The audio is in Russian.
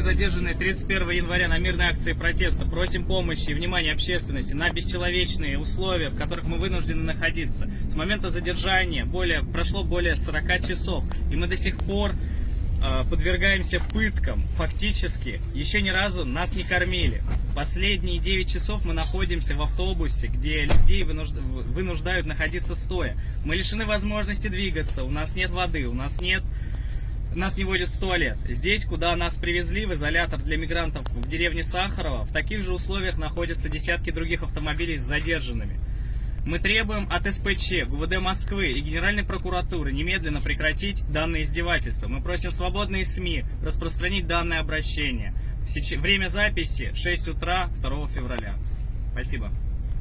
задержанные 31 января на мирной акции протеста. Просим помощи и внимания общественности на бесчеловечные условия, в которых мы вынуждены находиться. С момента задержания более, прошло более 40 часов, и мы до сих пор э, подвергаемся пыткам. Фактически, еще ни разу нас не кормили. Последние 9 часов мы находимся в автобусе, где людей вынужд- вынуждают находиться стоя. Мы лишены возможности двигаться, у нас нет воды, у нас нет нас не водят в туалет. Здесь, куда нас привезли, в изолятор для мигрантов в деревне Сахарова, в таких же условиях находятся десятки других автомобилей с задержанными. Мы требуем от СПЧ, ГУВД Москвы и Генеральной прокуратуры немедленно прекратить данное издевательство. Мы просим свободные СМИ распространить данное обращение. Время записи 6 утра 2 февраля. Спасибо.